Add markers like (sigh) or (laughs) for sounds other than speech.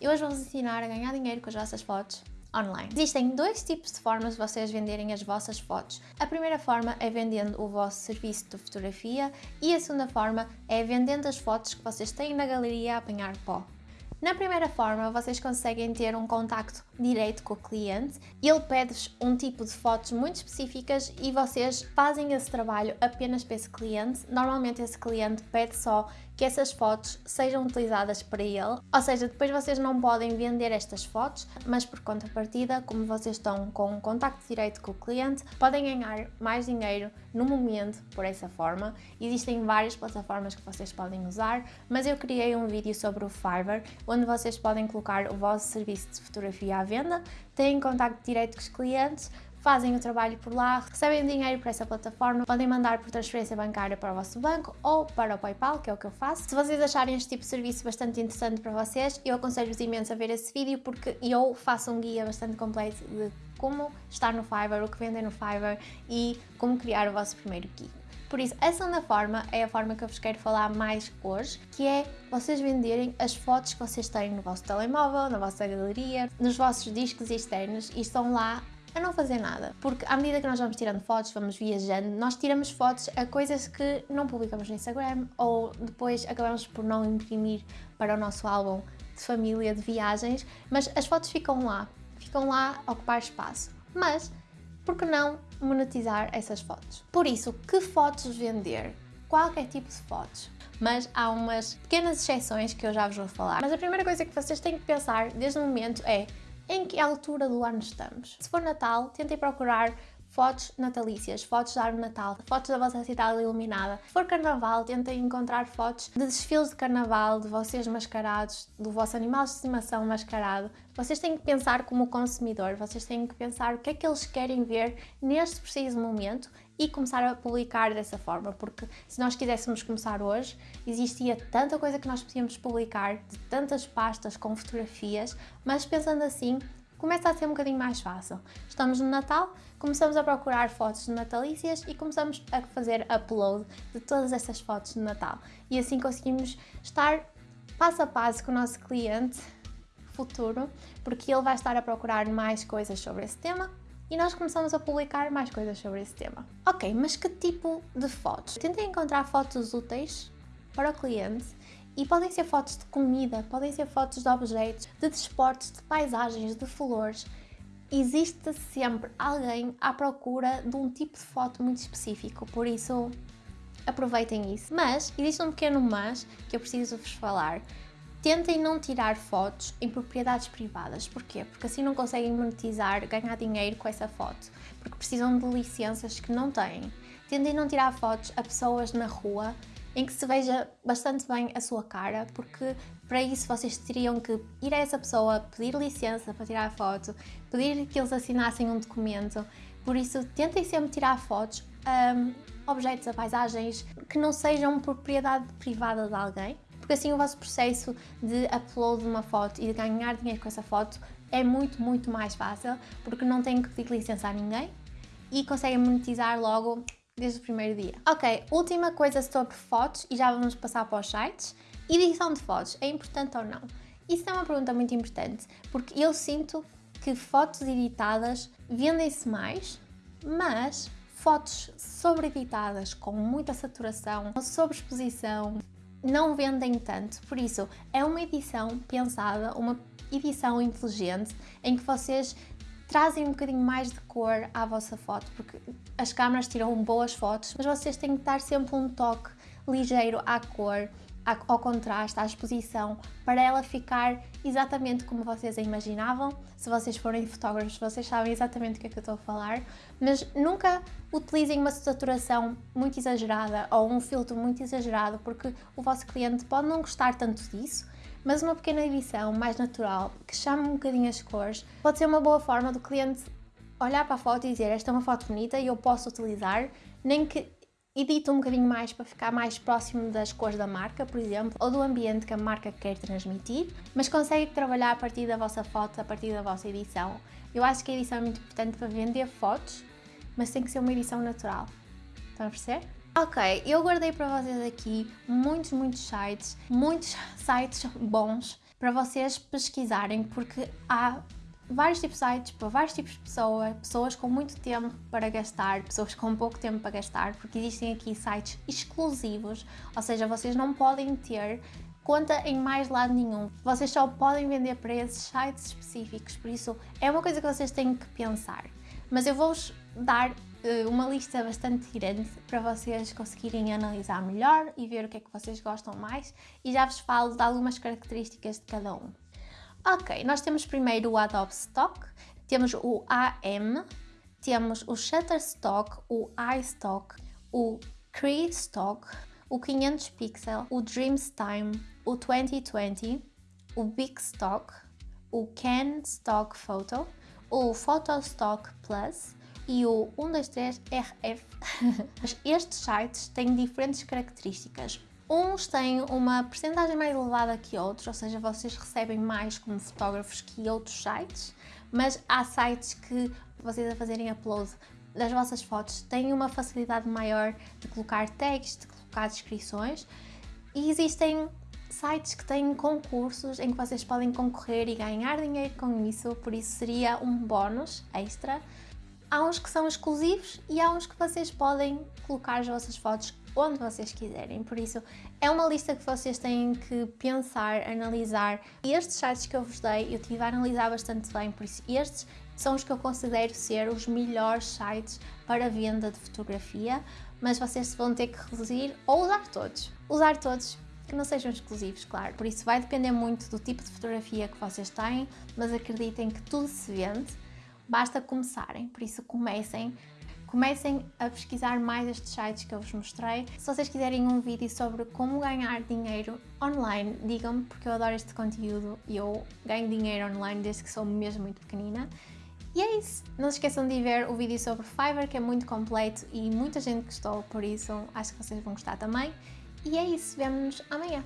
eu hoje vou-vos ensinar a ganhar dinheiro com as vossas fotos online. Existem dois tipos de formas de vocês venderem as vossas fotos. A primeira forma é vendendo o vosso serviço de fotografia e a segunda forma é vendendo as fotos que vocês têm na galeria a apanhar pó. Na primeira forma, vocês conseguem ter um contacto direto com o cliente, ele pede-vos um tipo de fotos muito específicas e vocês fazem esse trabalho apenas para esse cliente. Normalmente esse cliente pede só que essas fotos sejam utilizadas para ele, ou seja, depois vocês não podem vender estas fotos, mas por contrapartida, como vocês estão com um contacto direto com o cliente, podem ganhar mais dinheiro no momento por essa forma. Existem várias plataformas que vocês podem usar, mas eu criei um vídeo sobre o Fiverr, onde vocês podem colocar o vosso serviço de fotografia à venda, têm contacto direto com os clientes, fazem o trabalho por lá, recebem dinheiro por essa plataforma, podem mandar por transferência bancária para o vosso banco ou para o Paypal, que é o que eu faço. Se vocês acharem este tipo de serviço bastante interessante para vocês, eu aconselho-vos imenso a ver esse vídeo porque eu faço um guia bastante completo de como estar no Fiverr, o que vendem no Fiverr e como criar o vosso primeiro gig. Por isso, a segunda forma é a forma que eu vos quero falar mais hoje, que é vocês venderem as fotos que vocês têm no vosso telemóvel, na vossa galeria, nos vossos discos externos e estão lá a não fazer nada. Porque à medida que nós vamos tirando fotos, vamos viajando, nós tiramos fotos a coisas que não publicamos no Instagram ou depois acabamos por não imprimir para o nosso álbum de família, de viagens, mas as fotos ficam lá, ficam lá a ocupar espaço. Mas por que não monetizar essas fotos? Por isso, que fotos vender? Qualquer tipo de fotos. Mas há umas pequenas exceções que eu já vos vou falar. Mas a primeira coisa que vocês têm que pensar desde o momento é em que altura do ano estamos. Se for Natal, tentem procurar fotos natalícias, fotos da árvore Natal, fotos da vossa cidade iluminada. Se for Carnaval, tentem encontrar fotos de desfiles de Carnaval, de vocês mascarados, do vosso animal de estimação mascarado. Vocês têm que pensar como consumidor, vocês têm que pensar o que é que eles querem ver neste preciso momento e começar a publicar dessa forma, porque se nós quiséssemos começar hoje, existia tanta coisa que nós podíamos publicar, de tantas pastas com fotografias, mas pensando assim, começa a ser um bocadinho mais fácil. Estamos no Natal, começamos a procurar fotos natalícias e começamos a fazer upload de todas essas fotos de Natal. E assim conseguimos estar passo a passo com o nosso cliente futuro, porque ele vai estar a procurar mais coisas sobre esse tema e nós começamos a publicar mais coisas sobre esse tema. Ok, mas que tipo de fotos? Tentem encontrar fotos úteis para o cliente e podem ser fotos de comida, podem ser fotos de objetos, de desportos, de paisagens, de flores. Existe sempre alguém à procura de um tipo de foto muito específico, por isso aproveitem isso. Mas existe um pequeno mas que eu preciso vos falar. Tentem não tirar fotos em propriedades privadas. Porquê? Porque assim não conseguem monetizar, ganhar dinheiro com essa foto. Porque precisam de licenças que não têm. Tentem não tirar fotos a pessoas na rua em que se veja bastante bem a sua cara, porque para isso vocês teriam que ir a essa pessoa, pedir licença para tirar a foto, pedir que eles assinassem um documento, por isso tentem sempre tirar fotos, um, objetos a paisagens que não sejam propriedade privada de alguém, porque assim o vosso processo de upload de uma foto e de ganhar dinheiro com essa foto é muito, muito mais fácil, porque não têm que pedir licença a ninguém e conseguem monetizar logo desde o primeiro dia. Ok, última coisa sobre fotos e já vamos passar para os sites. Edição de fotos, é importante ou não? Isso é uma pergunta muito importante, porque eu sinto que fotos editadas vendem-se mais, mas fotos sobre-editadas com muita saturação, sobreexposição, não vendem tanto. Por isso, é uma edição pensada, uma edição inteligente, em que vocês trazem um bocadinho mais de cor à vossa foto, porque as câmaras tiram boas fotos, mas vocês têm que dar sempre um toque ligeiro à cor, ao contraste, à exposição, para ela ficar exatamente como vocês a imaginavam. Se vocês forem fotógrafos, vocês sabem exatamente o que é que eu estou a falar, mas nunca utilizem uma saturação muito exagerada ou um filtro muito exagerado, porque o vosso cliente pode não gostar tanto disso, mas uma pequena edição mais natural, que chame um bocadinho as cores, pode ser uma boa forma do cliente olhar para a foto e dizer esta é uma foto bonita e eu posso utilizar, nem que edite um bocadinho mais para ficar mais próximo das cores da marca, por exemplo, ou do ambiente que a marca quer transmitir, mas consegue trabalhar a partir da vossa foto, a partir da vossa edição. Eu acho que a edição é muito importante para vender fotos, mas tem que ser uma edição natural. Estão a perceber? Ok, eu guardei para vocês aqui muitos, muitos sites, muitos (laughs) sites bons para vocês pesquisarem, porque há vários tipos de sites para vários tipos de pessoas, pessoas com muito tempo para gastar, pessoas com pouco tempo para gastar, porque existem aqui sites exclusivos, ou seja, vocês não podem ter conta em mais lado nenhum. Vocês só podem vender para esses sites específicos, por isso é uma coisa que vocês têm que pensar. Mas eu vou-vos dar uh, uma lista bastante grande para vocês conseguirem analisar melhor e ver o que é que vocês gostam mais e já vos falo de algumas características de cada um. Ok, nós temos primeiro o Adobe Stock, temos o AM, temos o Shutterstock, o iStock, o Cree Stock, o 500 Pixel, o Dreamstime, o 2020, o Big Stock, o Can Stock Photo, o Photostock Plus e o 123RF. (laughs) Estes sites têm diferentes características. Uns têm uma percentagem mais elevada que outros, ou seja, vocês recebem mais como fotógrafos que outros sites, mas há sites que vocês a fazerem upload das vossas fotos têm uma facilidade maior de colocar tags, de colocar descrições e existem sites que têm concursos em que vocês podem concorrer e ganhar dinheiro com isso, por isso seria um bónus extra. Há uns que são exclusivos e há uns que vocês podem colocar as vossas fotos onde vocês quiserem. Por isso, é uma lista que vocês têm que pensar, analisar. E estes sites que eu vos dei, eu tive a analisar bastante bem, por isso estes são os que eu considero ser os melhores sites para venda de fotografia, mas vocês vão ter que reduzir ou usar todos. Usar todos que não sejam exclusivos, claro. Por isso vai depender muito do tipo de fotografia que vocês têm, mas acreditem que tudo se vende, basta começarem. Por isso comecem Comecem a pesquisar mais estes sites que eu vos mostrei. Se vocês quiserem um vídeo sobre como ganhar dinheiro online, digam-me, porque eu adoro este conteúdo e eu ganho dinheiro online desde que sou mesmo muito pequenina. E é isso. Não se esqueçam de ver o vídeo sobre Fiverr, que é muito completo e muita gente gostou, por isso acho que vocês vão gostar também. E é isso. Vemo-nos amanhã.